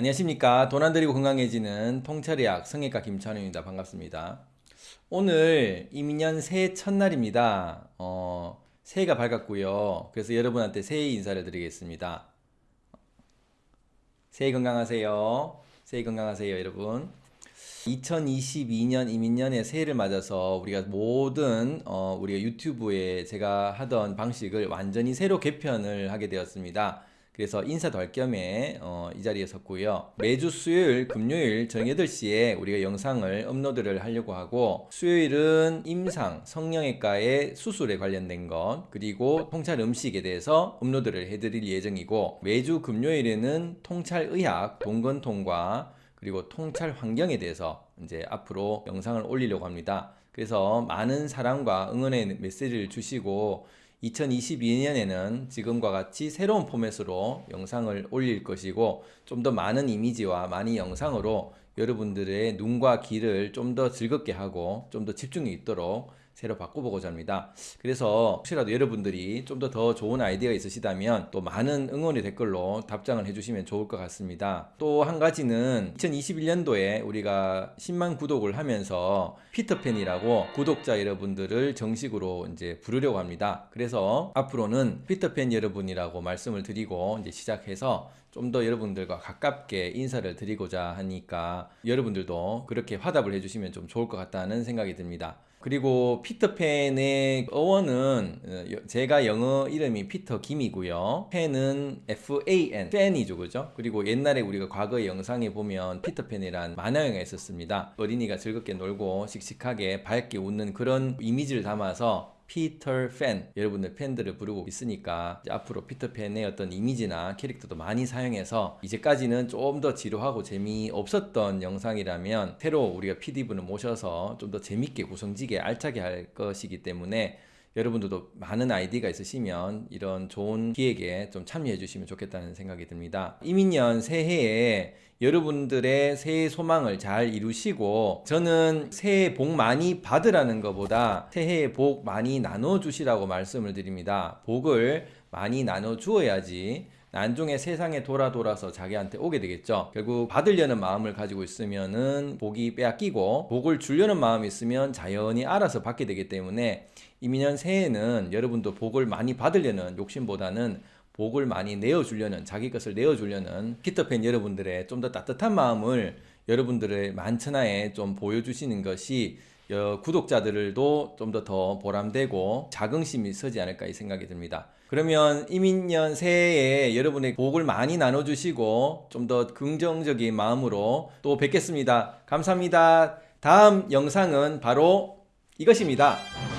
안녕하십니까. 돈 안 들이고 건강해지는 통찰의학 성형외과 김찬우입니다. 반갑습니다. 오늘 이민년 새해 첫날입니다. 어, 새해가 밝았고요. 그래서 여러분한테 새해 인사를 드리겠습니다. 새해 건강하세요. 새해 건강하세요 여러분. 2022년 이민년의 새해를 맞아서 우리가 모든 어, 우리가 유튜브에 제가 하던 방식을 완전히 새로 개편을 하게 되었습니다 그래서 인사도 할 겸에 어, 이 자리에 섰고요. 매주 수요일, 금요일 저녁 8시에 우리가 영상을 업로드를 하려고 하고 수요일은 임상, 성형외과의 수술에 관련된 것 그리고 통찰 음식에 대해서 업로드를 해드릴 예정이고 매주 금요일에는 통찰의학, 동건통과 그리고 통찰 환경에 대해서 이제 앞으로 영상을 올리려고 합니다. 그래서 많은 사랑과 응원의 메시지를 주시고 2022년에는 지금과 같이 새로운 포맷으로 영상을 올릴 것이고 좀 더 많은 이미지와 많은 영상으로 여러분들의 눈과 귀를 좀 더 즐겁게 하고 좀 더 집중이 있도록 새로 바꿔보고자 합니다. 그래서 혹시라도 여러분들이 좀 더 더 좋은 아이디어가 있으시다면 또 많은 응원의 댓글로 답장을 해주시면 좋을 것 같습니다. 또 한 가지는 2021년도에 우리가 10만 구독을 하면서 피터팬이라고 구독자 여러분들을 정식으로 이제 부르려고 합니다. 그래서 앞으로는 피터팬 여러분이라고 말씀을 드리고 이제 시작해서 좀 더 여러분들과 가깝게 인사를 드리고자 하니까 여러분들도 그렇게 화답을 해주시면 좀 좋을 것 같다는 생각이 듭니다. 그리고 피터팬의 어원은 어, 제가 영어 이름이 피터 김이고요. 팬은 F-A-N, 팬이죠. 그죠? 그리고 옛날에 우리가 과거 영상에 보면 피터팬이란 만화영화 있었습니다. 어린이가 즐겁게 놀고 씩씩하게 밝게 웃는 그런 이미지를 담아서 피터 팬 여러분들 팬들을 부르고 있으니까 앞으로 피터팬의 어떤 이미지나 캐릭터도 많이 사용해서 이제까지는 좀 더 지루하고 재미없었던 영상이라면 새로 우리가 PD분을 모셔서 좀 더 재밌게 구성지게 알차게 할 것이기 때문에 여러분들도 많은 아이디가 있으시면 이런 좋은 기획에 좀 참여해 주시면 좋겠다는 생각이 듭니다. 이민년 새해에 여러분들의 새해 소망을 잘 이루시고 저는 새해 복 많이 받으라는 것보다 새해에 복 많이 나눠 주시라고 말씀을 드립니다. 복을 많이 나눠 주어야지 난중에 세상에 돌아 돌아서 자기한테 오게 되겠죠. 결국 받으려는 마음을 가지고 있으면 은 복이 빼앗기고 복을 주려는 마음이 있으면 자연히 알아서 받게 되기 때문에 이민년 새해에는 여러분도 복을 많이 받으려는 욕심보다는 복을 많이 내어주려는 자기 것을 내어주려는 피터팬 여러분들의 좀 더 따뜻한 마음을 여러분들의 만천하에 좀 보여주시는 것이 구독자들도 좀 더 더 보람되고 자긍심이 서지 않을까 이 생각이 듭니다. 그러면 이민년 새해에 여러분의 복을 많이 나눠주시고 좀 더 긍정적인 마음으로 또 뵙겠습니다. 감사합니다. 다음 영상은 바로 이것입니다.